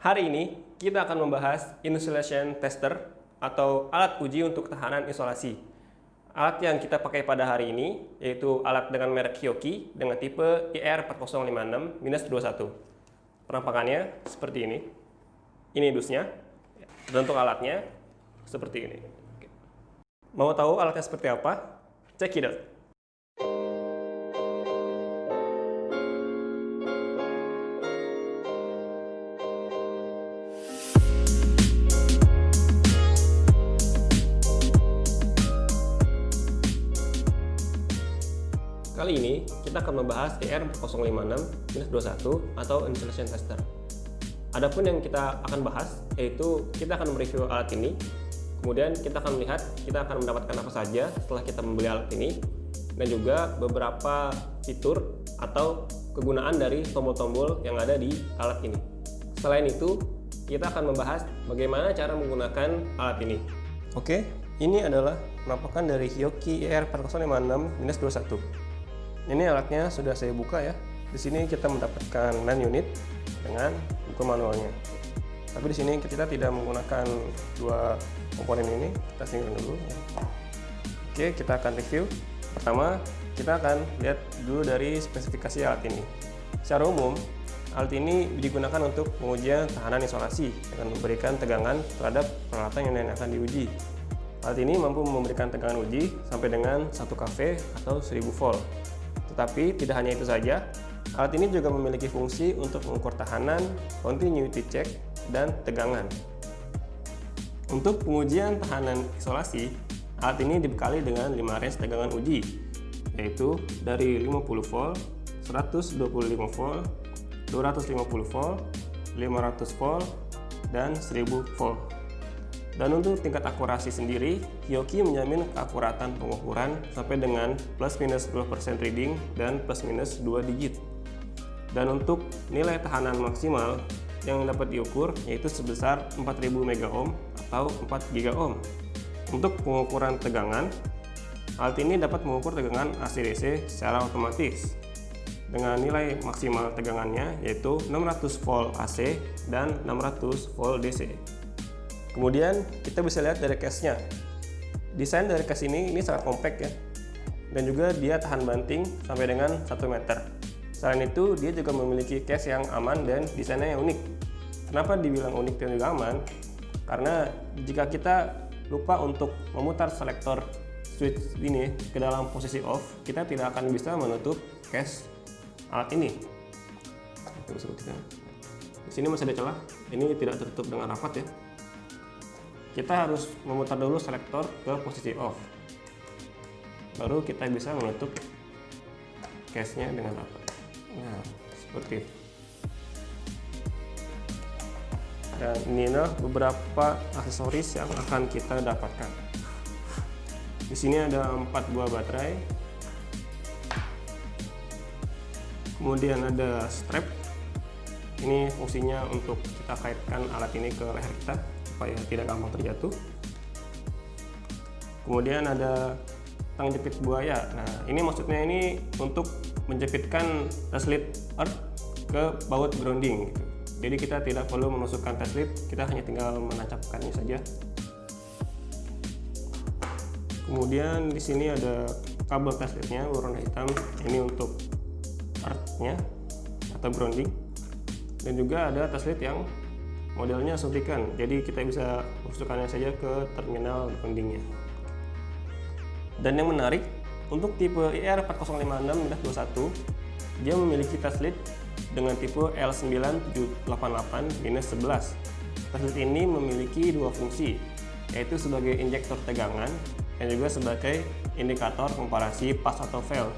Hari ini kita akan membahas insulation tester atau alat uji untuk tahanan isolasi. Alat yang kita pakai pada hari ini yaitu alat dengan merek Hioki dengan tipe IR4056-21. Penampakannya seperti ini. Ini dusnya. Dan untuk alatnya seperti ini. Mau tahu alatnya seperti apa? Check it out. Kita akan membahas ER056-21 atau insulation tester. Adapun yang kita akan bahas yaitu kita akan mereview alat ini, kemudian kita akan melihat kita akan mendapatkan apa saja setelah kita membeli alat ini, dan juga beberapa fitur atau kegunaan dari tombol-tombol yang ada di alat ini. Selain itu, kita akan membahas bagaimana cara menggunakan alat ini. Oke, ini adalah penampakan dari Hioki ER4056-21. Ini alatnya sudah saya buka ya. Di sini kita mendapatkan LAN unit dengan buku manualnya. Tapi di sini kita tidak menggunakan dua komponen ini. Kita singgung dulu. Ya. Oke, kita akan review. Pertama, kita akan lihat dulu dari spesifikasi alat ini. Secara umum, alat ini digunakan untuk pengujian tahanan isolasi dengan memberikan tegangan terhadap peralatan yang akan diuji. Alat ini mampu memberikan tegangan uji sampai dengan 1 kV atau 1000 volt. Tetapi tidak hanya itu saja, alat ini juga memiliki fungsi untuk mengukur tahanan, continuity check, dan tegangan. Untuk pengujian tahanan isolasi, alat ini dibekali dengan 5 range tegangan uji, yaitu dari 50 volt, 125 volt, 250 volt, 500 volt, dan 1000 volt. Dan untuk tingkat akurasi sendiri, Hioki menjamin keakuratan pengukuran sampai dengan plus minus 10% reading dan plus minus 2 digit. Dan untuk nilai tahanan maksimal yang dapat diukur yaitu sebesar 4000 megaohm atau 4 gigaohm. Untuk pengukuran tegangan, alat ini dapat mengukur tegangan AC/DC secara otomatis dengan nilai maksimal tegangannya yaitu 600 volt AC dan 600 volt DC. Kemudian kita bisa lihat dari case-nya. Desain dari case ini ini sangat compact ya. Dan juga dia tahan banting sampai dengan 1 meter. Selain itu, dia juga memiliki case yang aman dan desainnya yang unik. Kenapa dibilang unik dan juga aman? Karena jika kita lupa untuk memutar selektor switch ini ke dalam posisi off, kita tidak akan bisa menutup case alat ini. Di sini masih ada celah, ini tidak tertutup dengan rapat ya kita harus memutar dulu selektor ke posisi off. Baru kita bisa menutup case-nya dengan rapat nah seperti itu dan inilah beberapa aksesoris yang akan kita dapatkan. Di sini ada empat buah baterai. Kemudian ada strap. Ini fungsinya untuk kita kaitkan alat ini ke leher kita supaya tidak gampang terjatuh. Kemudian ada tang jepit buaya. Nah ini maksudnya ini untuk menjepitkan teslit earth ke baut grounding gitu. jadi kita tidak perlu memasukkan teslit kita hanya tinggal menancapkannya saja. Kemudian di sini ada kabel teslitnya warna hitam. Ini untuk earthnya atau grounding. Dan juga ada teslit yang modelnya suntikan. Jadi kita bisa masukkannya saja ke terminal groundingnya dan yang menarik untuk tipe IR4056-21 dia memiliki teslit dengan tipe L9788-11 teslit ini memiliki dua fungsi yaitu sebagai injektor tegangan dan juga sebagai indikator komparasi pas atau fail.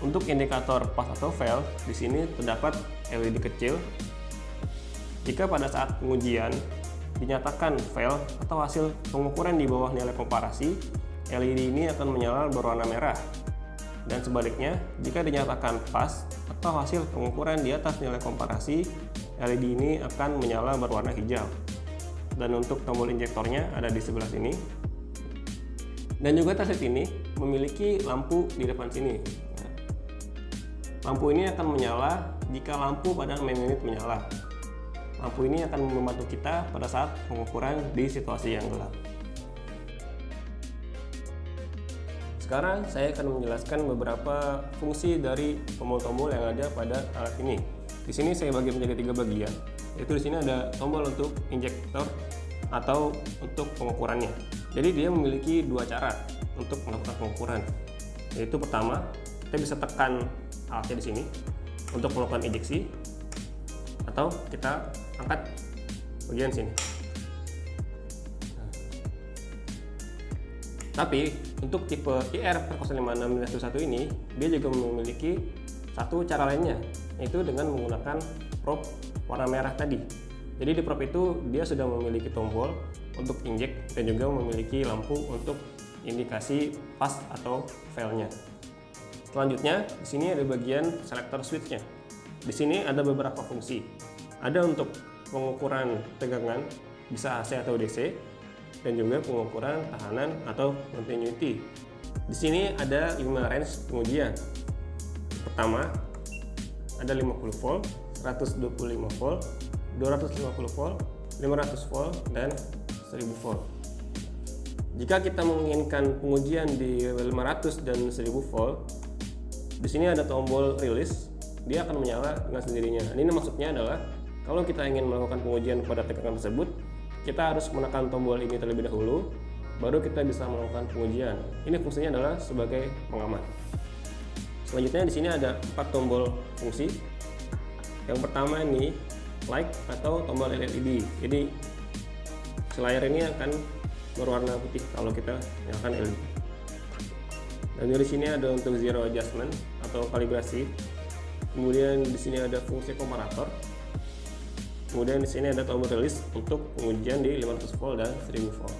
Untuk indikator pas atau fail di sini terdapat LED kecil jika pada saat pengujian dinyatakan fail atau hasil pengukuran di bawah nilai komparasi, LED ini akan menyala berwarna merah. Dan sebaliknya, jika dinyatakan pas atau hasil pengukuran di atas nilai komparasi, LED ini akan menyala berwarna hijau. Dan untuk tombol injektornya ada di sebelah sini. Dan juga taset ini memiliki lampu di depan sini. Lampu ini akan menyala jika lampu pada main unit menyala lampu ini akan membantu kita pada saat pengukuran di situasi yang gelap. Sekarang saya akan menjelaskan beberapa fungsi dari tombol-tombol yang ada pada alat ini. Di sini saya bagi menjadi tiga bagian, yaitu di sini ada tombol untuk injektor atau untuk pengukurannya. Jadi dia memiliki dua cara untuk melakukan pengukuran. Yaitu pertama, kita bisa tekan alatnya di sini untuk melakukan injeksi atau kita angkat bagian sini. Tapi untuk tipe IR 056 ini dia juga memiliki satu cara lainnya yaitu dengan menggunakan probe warna merah tadi. Jadi di probe itu dia sudah memiliki tombol untuk injek dan juga memiliki lampu untuk indikasi pas atau failnya. Selanjutnya di sini ada bagian selector switchnya. Di sini ada beberapa fungsi. Ada untuk pengukuran tegangan bisa AC atau DC dan juga pengukuran tahanan atau continuity. Di sini ada 5 range pengujian. Pertama, ada 50 volt, 125 volt, 250 volt, 500 volt, dan 1000 volt. Jika kita menginginkan pengujian di 500 dan 1000 volt, di sini ada tombol release, dia akan menyala dengan sendirinya. Ini maksudnya adalah kalau kita ingin melakukan pengujian pada tegangan tersebut, kita harus menekan tombol ini terlebih dahulu, baru kita bisa melakukan pengujian. Ini fungsinya adalah sebagai pengaman. Selanjutnya di sini ada empat tombol fungsi. Yang pertama ini light atau tombol LED. Jadi layar ini akan berwarna putih kalau kita nyalakan LED. Dan di sini ada untuk zero adjustment atau kalibrasi. Kemudian di sini ada fungsi komparator Kemudian di sini ada tombol release untuk pengujian di 500 volt dan 1000 volt.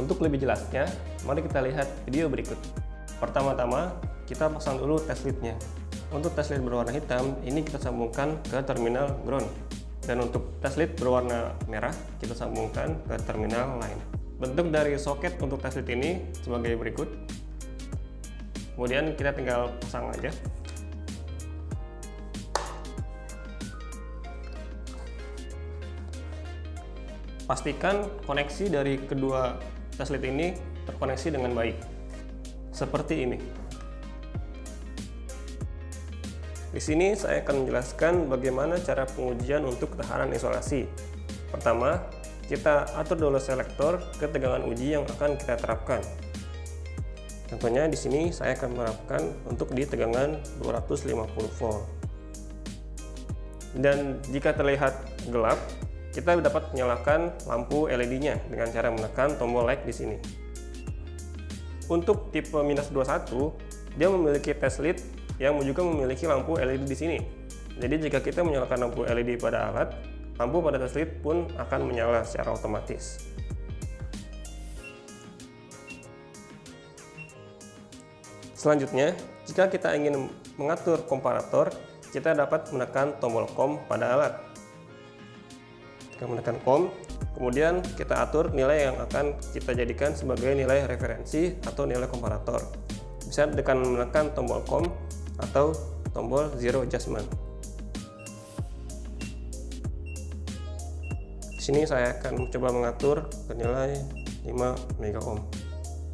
Untuk lebih jelasnya, mari kita lihat video berikut. Pertama-tama, kita pasang dulu test lead-nya. Untuk test lead berwarna hitam, ini kita sambungkan ke terminal ground. Dan untuk test lead berwarna merah, kita sambungkan ke terminal lain. Bentuk dari soket untuk test lead ini sebagai berikut. Kemudian kita tinggal pasang aja. Pastikan koneksi dari kedua teslit ini terkoneksi dengan baik. Seperti ini. Di sini saya akan menjelaskan bagaimana cara pengujian untuk ketahanan isolasi. Pertama, kita atur dulu selektor ke tegangan uji yang akan kita terapkan. Contohnya di sini saya akan menerapkan untuk di tegangan 250 volt. Dan jika terlihat gelap, kita dapat menyalakan lampu LED-nya dengan cara menekan tombol light di sini. Untuk tipe minus 21, dia memiliki test lead yang juga memiliki lampu LED di sini. Jadi jika kita menyalakan lampu LED pada alat, lampu pada test lead pun akan menyala secara otomatis. Selanjutnya, jika kita ingin mengatur komparator, kita dapat menekan tombol COM pada alat kita menekan COM kemudian kita atur nilai yang akan kita jadikan sebagai nilai referensi atau nilai komparator. Bisa dengan menekan tombol COM atau tombol zero adjustment. Di sini saya akan coba mengatur ke nilai 5 mega ohm.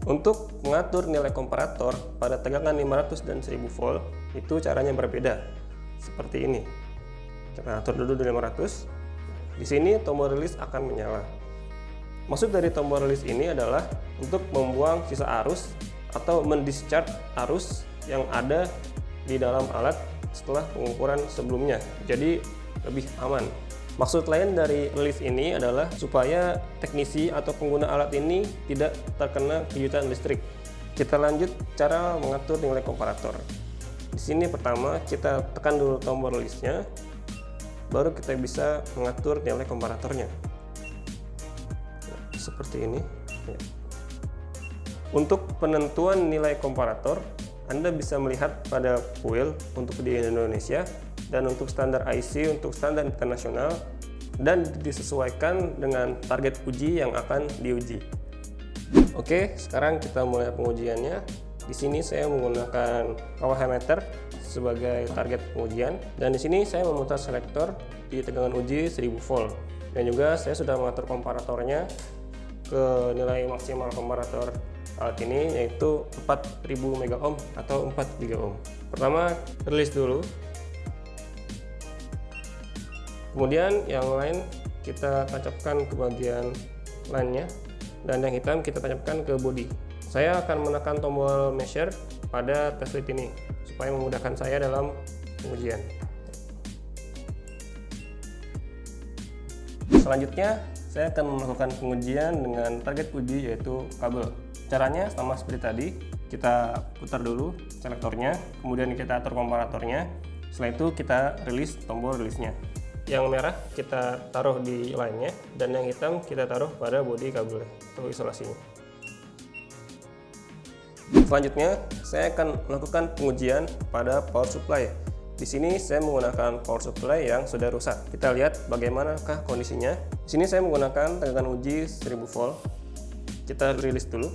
Untuk mengatur nilai komparator pada tegangan 500 dan 1000 volt itu caranya berbeda. Seperti ini. Kita atur dulu di 500 di sini tombol release akan menyala. Maksud dari tombol release ini adalah untuk membuang sisa arus atau mendischarge arus yang ada di dalam alat setelah pengukuran sebelumnya. Jadi lebih aman. Maksud lain dari release ini adalah supaya teknisi atau pengguna alat ini tidak terkena kejutan listrik. Kita lanjut cara mengatur nilai komparator. Di sini pertama kita tekan dulu tombol release-nya baru kita bisa mengatur nilai komparatornya. Seperti ini. Ya. untuk penentuan nilai komparator Anda bisa melihat pada kuil untuk di Indonesia dan untuk standar IC untuk standar internasional dan disesuaikan dengan target uji yang akan diuji. Oke sekarang kita mulai pengujiannya. Di sini saya menggunakan power meter sebagai target pengujian dan di sini saya memutar selektor di tegangan uji 1000 volt dan juga saya sudah mengatur komparatornya ke nilai maksimal komparator alat ini yaitu 4000 mega ohm atau 4 giga ohm. Pertama rilis dulu. Kemudian yang lain kita tancapkan ke bagian lainnya dan yang hitam kita tancapkan ke body. Saya akan menekan tombol measure pada test lead ini supaya memudahkan saya dalam pengujian. Selanjutnya, saya akan melakukan pengujian dengan target uji yaitu kabel. Caranya sama seperti tadi, kita putar dulu selektornya, kemudian kita atur komparatornya, setelah itu kita rilis tombol rilisnya. Yang merah kita taruh di lainnya, dan yang hitam kita taruh pada bodi kabel atau isolasinya. Selanjutnya, saya akan melakukan pengujian pada power supply. Di sini saya menggunakan power supply yang sudah rusak. Kita lihat bagaimanakah kondisinya. Di sini saya menggunakan tegangan uji 1000 volt. Kita rilis dulu.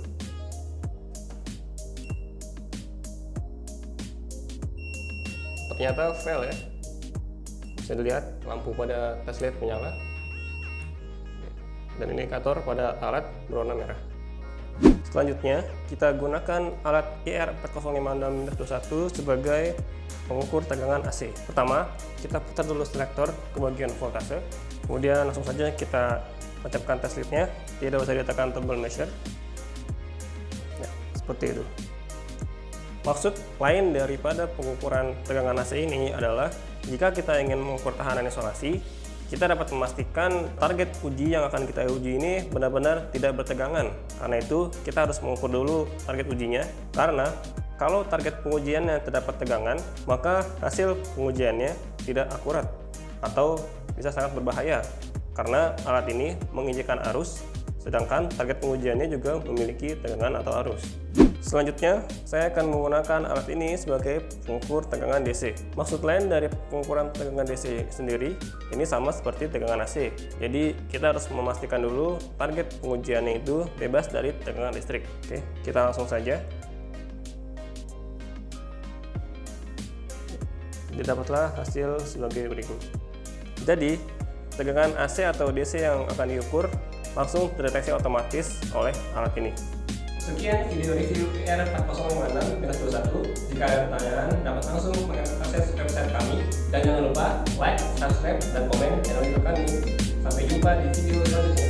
Ternyata fail ya. Bisa dilihat lampu pada tes LED menyala. Dan indikator pada alat berwarna merah. Selanjutnya, kita gunakan alat IR4056-21 sebagai pengukur tegangan AC. Pertama, kita putar dulu selektor ke bagian voltase, kemudian langsung saja kita tancapkan test lead-nya, tidak usah ditekan tombol measure. Ya, seperti itu. Maksud lain daripada pengukuran tegangan AC ini adalah jika kita ingin mengukur tahanan isolasi, kita dapat memastikan target uji yang akan kita uji ini benar-benar tidak bertegangan. Karena itu, kita harus mengukur dulu target ujinya. Karena kalau target pengujiannya terdapat tegangan, maka hasil pengujiannya tidak akurat atau bisa sangat berbahaya. Karena alat ini menginjekkan arus sedangkan target pengujiannya juga memiliki tegangan atau arus. Selanjutnya, saya akan menggunakan alat ini sebagai pengukur tegangan DC. Maksud lain dari pengukuran tegangan DC sendiri, ini sama seperti tegangan AC. Jadi, kita harus memastikan dulu target pengujiannya itu bebas dari tegangan listrik. Oke, kita langsung saja. Didapatlah hasil sebagai berikut. Jadi, tegangan AC atau DC yang akan diukur langsung terdeteksi otomatis oleh alat ini. Sekian video review PR4056-21. Jika ada pertanyaan, dapat langsung mengakses website kami. Dan jangan lupa like, subscribe, dan komen channel YouTube kami. Sampai jumpa di video selanjutnya.